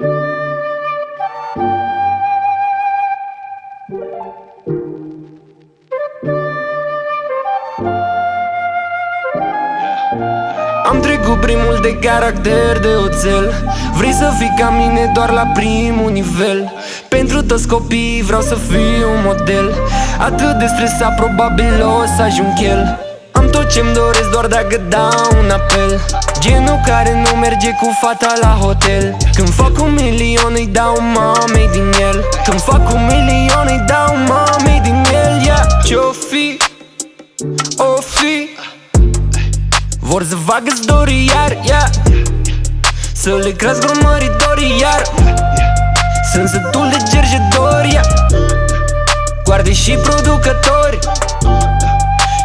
Am trecut primul de caracter de oțel. Vrei să fii ca mine doar la primul nivel. Pentru toți copiii vreau să fiu un model. Atât de stresat probabil o să ajung el Am tot ce-mi doresc doar dacă dau un apel Genul care nu merge cu fata la hotel Când fac un milion îi dau mamei din el Când fac un milion îi dau mamei din el yeah. Ce-o fi? O fi vor să facă dori iar, yeah. Să le crească urmăritorii iar Sunt sătul de gergedori, yeah. Guarde și producători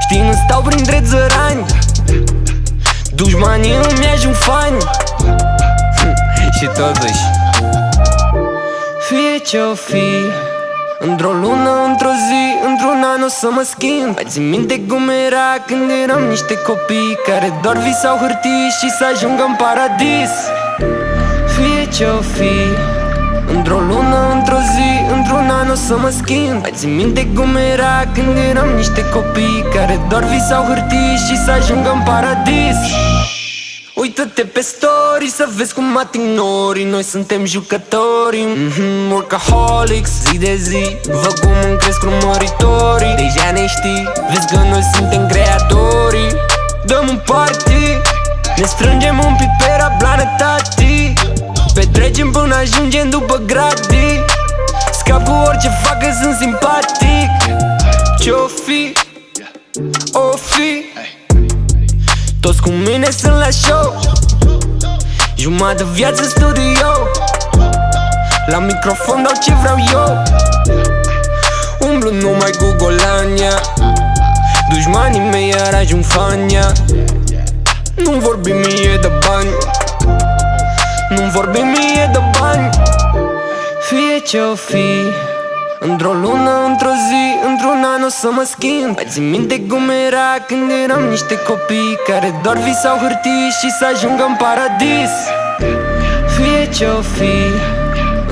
Știi, nu stau printre țărani. Dușmanii îmi ajung fani. Și totuși Fie ce-o fi Într-o lună, într-o zi, într-un an o să mă schimb. Mai țin minte cum era când eram niște copii Care doar visau hârtii și să ajungă în paradis. Fie ce-o fi Într-o lună, într-o zi, într-un an o să mă schimb. Mai țin minte cum era când eram niște copii Care doar visau hârtii și să ajungă în paradis. Uită-te pe story să vezi cum mă ignori Noi suntem jucători. Mm-hmm, Workaholics Zi de zi Văd cum îmi cresc urmăritorii. Deja ne știi Vezi că noi suntem creatorii. Dăm un party Ne strângem un pic pe rablană tati Petrecem până ajungem după gratii Scap cu orice fac că sunt simpatic. Ce-o fi? O fi? Toți cu mine sunt la show. Jumătate viață în studio. La microfon dau ce vreau eu. Umblu numai cu golania. Dușmanii mei iar ajung fania. Nu vorbim mie de bani. Nu vorbim mie de bani Fie ce-o fi. Într-o lună, într-o zi, într-un an o să mă schimb. Mai țin minte cum era când eram niște copii Care doar visau hârtii și să ajungă în paradis. Fie ce-o fi.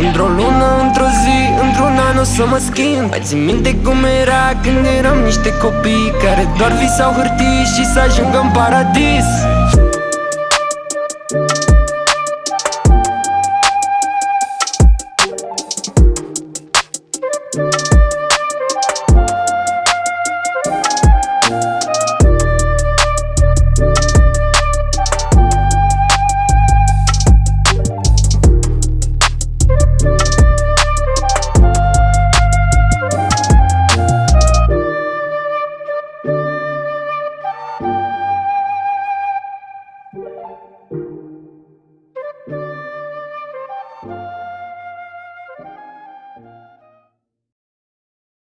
Într-o lună, într-o zi, într-un an o să mă schimb. Mai țin minte cum era când eram niște copii Care doar visau hârtii și să ajungă în paradis